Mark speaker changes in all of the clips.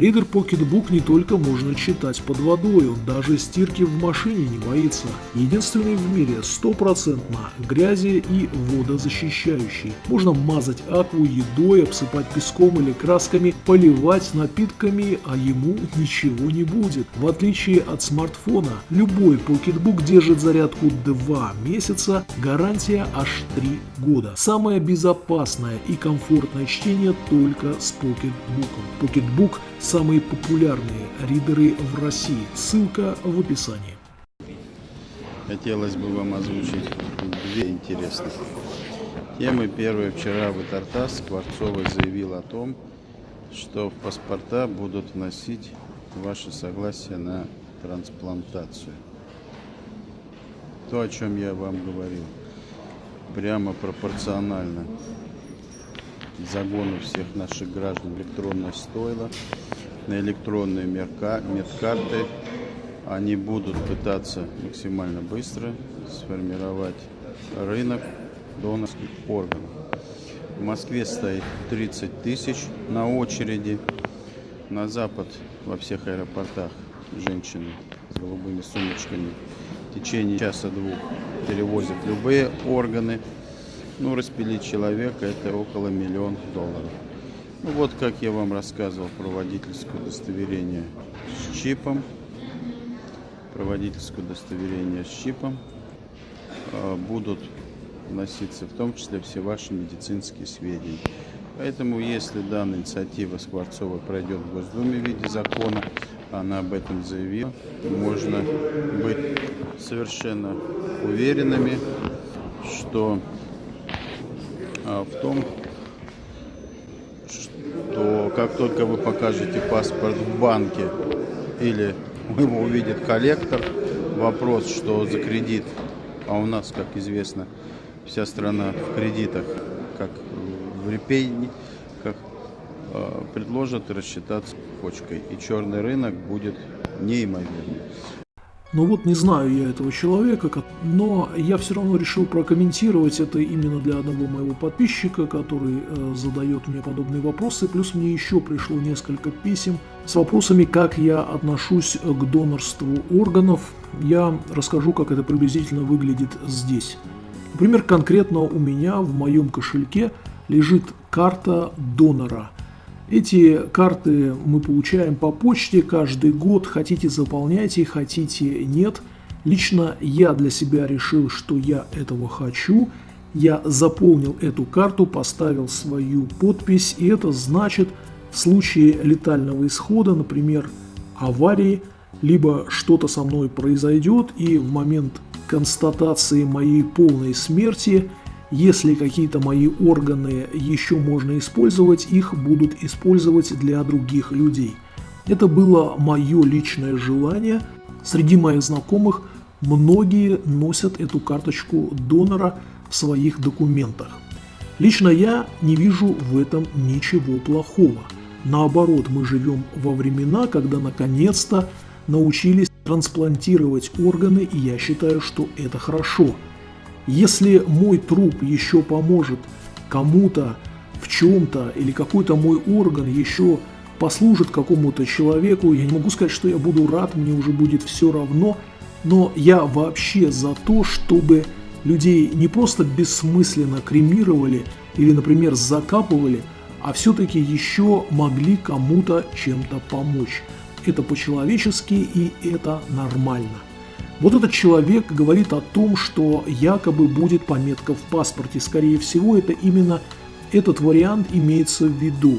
Speaker 1: Reader Pocketbook не только можно читать под водой, он даже стирки в машине не боится. Единственный в мире стопроцентно грязи и водозащищающий. Можно мазать акву едой, обсыпать песком или красками, поливать напитками, а ему ничего не будет. В отличие от смартфона, любой Pocketbook держит зарядку 2 месяца, гарантия аж 3 года. Самое безопасное и комфортное чтение только с Pocketbook. Pocketbook – самые популярные ридеры в России. Ссылка в описании.
Speaker 2: Хотелось бы вам озвучить две интересных темы. Первая. Вчера в Итартас Скворцова заявил о том, что в паспорта будут вносить ваше согласие на трансплантацию. То, о чем я вам говорил, прямо пропорционально загону всех наших граждан электронное стойло, на электронные медкарты. Они будут пытаться максимально быстро сформировать рынок донорских органов. В Москве стоит 30 тысяч на очереди. На запад во всех аэропортах женщины с голубыми сумочками в течение часа-двух перевозят любые органы. Ну, распилить человека это около миллиона долларов. Ну, вот как я вам рассказывал про водительское удостоверение с чипом. Про водительское удостоверение с чипом а, будут вноситься в том числе все ваши медицинские сведения. Поэтому, если данная инициатива Скворцова пройдет в Госдуме в виде закона, она об этом заявила, можно быть совершенно уверенными, что а, в том, что как только вы покажете паспорт в банке или его увидит коллектор, вопрос, что за кредит, а у нас, как известно, вся страна в кредитах, как в репей, как э, предложат рассчитаться почкой. И черный рынок будет неимоверный.
Speaker 1: Ну вот не знаю я этого человека, но я все равно решил прокомментировать это именно для одного моего подписчика, который э, задает мне подобные вопросы. Плюс мне еще пришло несколько писем с вопросами, как я отношусь к донорству органов. Я расскажу, как это приблизительно выглядит здесь. Например, конкретно у меня в моем кошельке лежит карта донора – эти карты мы получаем по почте каждый год. Хотите заполняйте, хотите нет. Лично я для себя решил, что я этого хочу. Я заполнил эту карту, поставил свою подпись. И это значит, в случае летального исхода, например, аварии, либо что-то со мной произойдет, и в момент констатации моей полной смерти – если какие-то мои органы еще можно использовать, их будут использовать для других людей. Это было мое личное желание. Среди моих знакомых многие носят эту карточку донора в своих документах. Лично я не вижу в этом ничего плохого. Наоборот, мы живем во времена, когда наконец-то научились трансплантировать органы, и я считаю, что это хорошо – если мой труп еще поможет кому-то в чем-то, или какой-то мой орган еще послужит какому-то человеку, я не могу сказать, что я буду рад, мне уже будет все равно, но я вообще за то, чтобы людей не просто бессмысленно кремировали или, например, закапывали, а все-таки еще могли кому-то чем-то помочь. Это по-человечески и это нормально. Вот этот человек говорит о том, что якобы будет пометка в паспорте. Скорее всего, это именно этот вариант имеется в виду.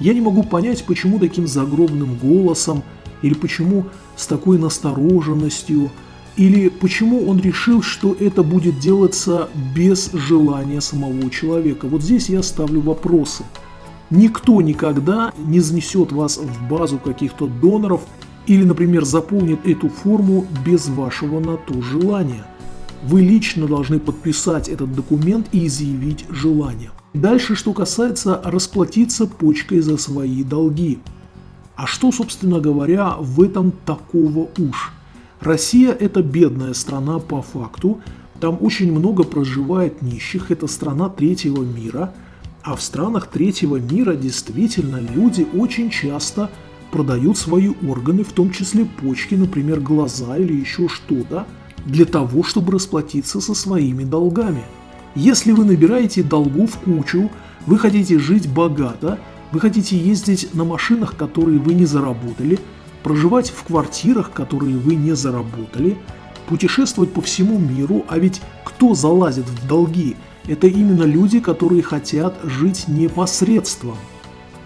Speaker 1: Я не могу понять, почему таким загробным голосом, или почему с такой настороженностью, или почему он решил, что это будет делаться без желания самого человека. Вот здесь я ставлю вопросы. Никто никогда не занесет вас в базу каких-то доноров или, например, заполнит эту форму без вашего на то желания. Вы лично должны подписать этот документ и изъявить желание. Дальше, что касается расплатиться почкой за свои долги. А что, собственно говоря, в этом такого уж? Россия – это бедная страна по факту, там очень много проживает нищих, это страна третьего мира, а в странах третьего мира действительно люди очень часто продают свои органы, в том числе почки, например, глаза или еще что-то, для того, чтобы расплатиться со своими долгами. Если вы набираете долгов кучу, вы хотите жить богато, вы хотите ездить на машинах, которые вы не заработали, проживать в квартирах, которые вы не заработали, путешествовать по всему миру, а ведь кто залазит в долги? Это именно люди, которые хотят жить непосредством.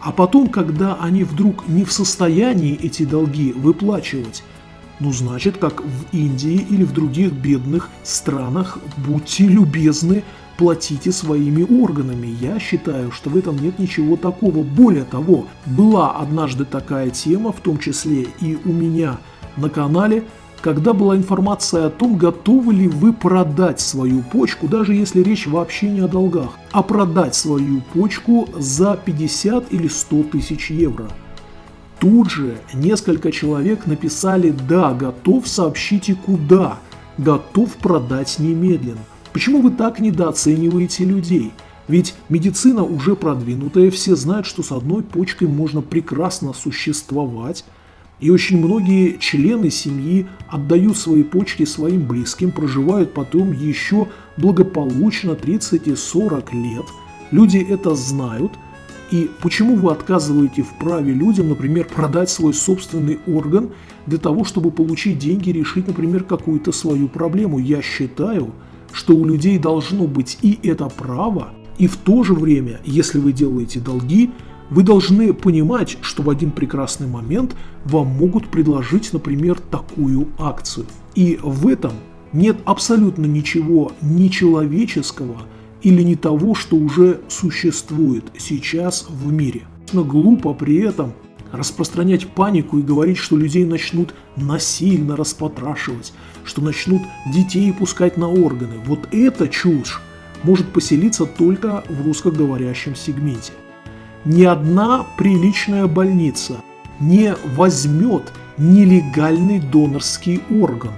Speaker 1: А потом, когда они вдруг не в состоянии эти долги выплачивать, ну значит, как в Индии или в других бедных странах, будьте любезны, платите своими органами. Я считаю, что в этом нет ничего такого. Более того, была однажды такая тема, в том числе и у меня на канале, когда была информация о том, готовы ли вы продать свою почку, даже если речь вообще не о долгах, а продать свою почку за 50 или 100 тысяч евро. Тут же несколько человек написали «Да, готов, сообщите куда, готов продать немедленно». Почему вы так недооцениваете людей? Ведь медицина уже продвинутая, все знают, что с одной почкой можно прекрасно существовать, и очень многие члены семьи отдают свои почки своим близким, проживают потом еще благополучно 30 и 40 лет. Люди это знают. И почему вы отказываете в праве людям, например, продать свой собственный орган для того, чтобы получить деньги и решить, например, какую-то свою проблему? Я считаю, что у людей должно быть и это право, и в то же время, если вы делаете долги, вы должны понимать, что в один прекрасный момент вам могут предложить, например, такую акцию. И в этом нет абсолютно ничего нечеловеческого или не того, что уже существует сейчас в мире. Глупо при этом распространять панику и говорить, что людей начнут насильно распотрашивать, что начнут детей пускать на органы. Вот эта чушь может поселиться только в русскоговорящем сегменте ни одна приличная больница не возьмет нелегальный донорский орган.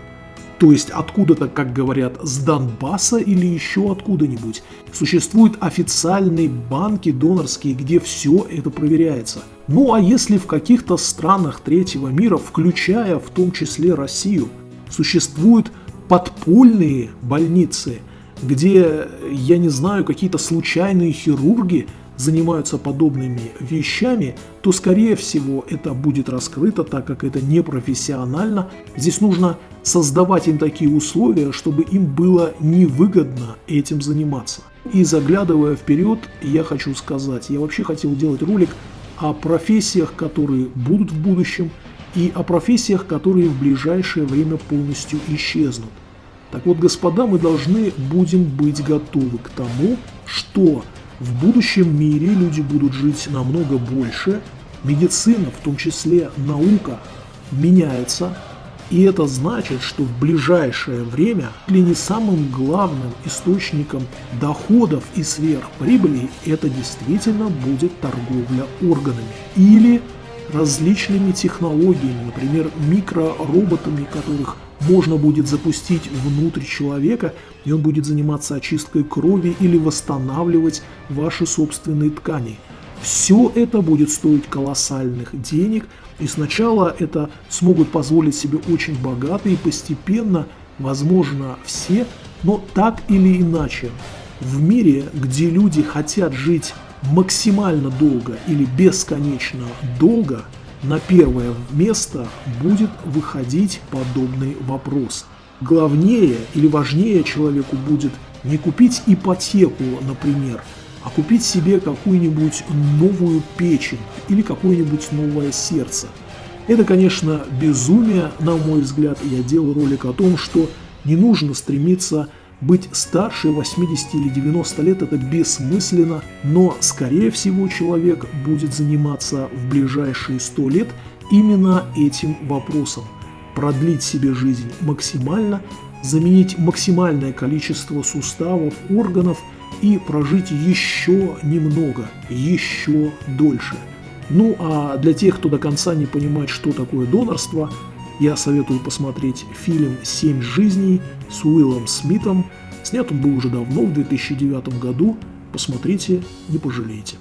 Speaker 1: То есть откуда-то, как говорят, с Донбасса или еще откуда-нибудь. Существуют официальные банки донорские, где все это проверяется. Ну а если в каких-то странах третьего мира, включая в том числе Россию, существуют подпольные больницы, где, я не знаю, какие-то случайные хирурги занимаются подобными вещами, то скорее всего это будет раскрыто, так как это непрофессионально. Здесь нужно создавать им такие условия, чтобы им было невыгодно этим заниматься. И заглядывая вперед, я хочу сказать, я вообще хотел делать ролик о профессиях, которые будут в будущем, и о профессиях, которые в ближайшее время полностью исчезнут. Так вот, господа, мы должны будем быть готовы к тому, что в будущем мире люди будут жить намного больше, медицина, в том числе наука, меняется, и это значит, что в ближайшее время или не самым главным источником доходов и сверхприбыли это действительно будет торговля органами или различными технологиями, например, микророботами, которых можно будет запустить внутрь человека, и он будет заниматься очисткой крови или восстанавливать ваши собственные ткани. Все это будет стоить колоссальных денег, и сначала это смогут позволить себе очень богатые, и постепенно, возможно, все, но так или иначе, в мире, где люди хотят жить максимально долго или бесконечно долго – на первое место будет выходить подобный вопрос. Главнее или важнее человеку будет не купить ипотеку, например, а купить себе какую-нибудь новую печень или какое-нибудь новое сердце. Это, конечно, безумие, на мой взгляд, я делаю ролик о том, что не нужно стремиться быть старше 80 или 90 лет это бессмысленно, но скорее всего человек будет заниматься в ближайшие 100 лет именно этим вопросом. Продлить себе жизнь максимально, заменить максимальное количество суставов, органов и прожить еще немного, еще дольше. Ну а для тех, кто до конца не понимает, что такое донорство, я советую посмотреть фильм «Семь жизней» с Уиллом Смитом. Снят он был уже давно, в 2009 году. Посмотрите, не пожалеете.